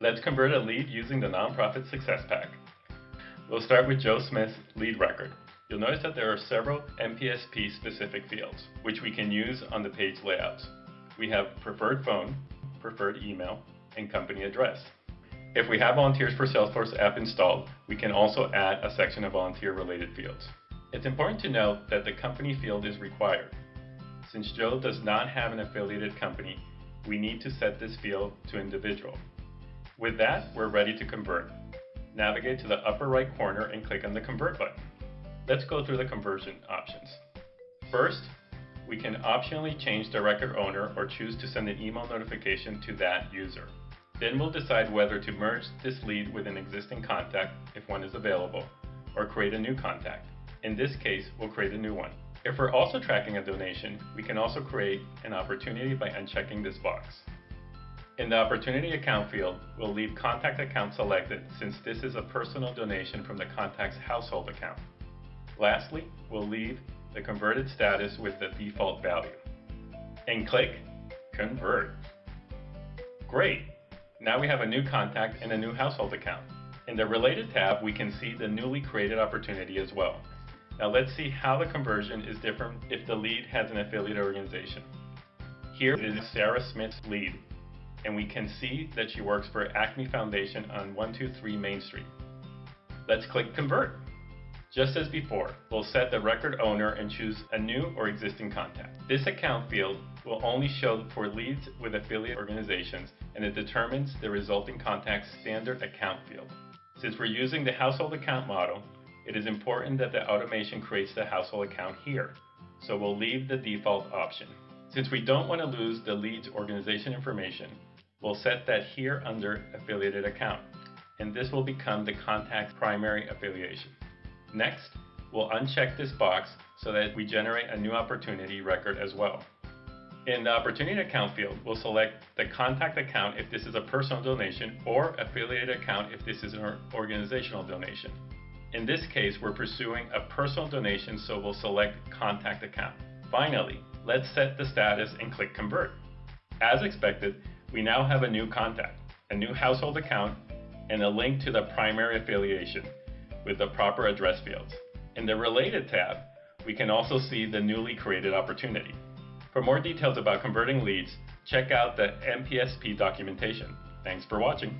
Let's convert a lead using the Nonprofit Success Pack. We'll start with Joe Smith's lead record. You'll notice that there are several NPSP specific fields, which we can use on the page layouts. We have preferred phone, preferred email, and company address. If we have Volunteers for Salesforce app installed, we can also add a section of volunteer related fields. It's important to note that the company field is required. Since Joe does not have an affiliated company, we need to set this field to individual. With that, we're ready to convert. Navigate to the upper right corner and click on the Convert button. Let's go through the conversion options. First, we can optionally change the record owner or choose to send an email notification to that user. Then we'll decide whether to merge this lead with an existing contact if one is available, or create a new contact. In this case, we'll create a new one. If we're also tracking a donation, we can also create an opportunity by unchecking this box. In the Opportunity Account field, we'll leave Contact Account selected since this is a personal donation from the contact's household account. Lastly, we'll leave the converted status with the default value. And click Convert. Great! Now we have a new contact and a new household account. In the Related tab, we can see the newly created opportunity as well. Now let's see how the conversion is different if the lead has an affiliate organization. Here is Sarah Smith's lead and we can see that she works for Acme Foundation on 123 Main Street. Let's click Convert. Just as before, we'll set the record owner and choose a new or existing contact. This account field will only show for leads with affiliate organizations and it determines the resulting contact's standard account field. Since we're using the household account model, it is important that the automation creates the household account here, so we'll leave the default option. Since we don't want to lose the lead's organization information, we'll set that here under Affiliated Account, and this will become the contact's primary affiliation. Next, we'll uncheck this box so that we generate a new opportunity record as well. In the Opportunity Account field, we'll select the contact account if this is a personal donation or affiliated account if this is an organizational donation. In this case, we're pursuing a personal donation, so we'll select Contact Account. Finally, let's set the status and click Convert. As expected, we now have a new contact, a new household account, and a link to the primary affiliation with the proper address fields. In the Related tab, we can also see the newly created opportunity. For more details about converting leads, check out the NPSP documentation. Thanks for watching.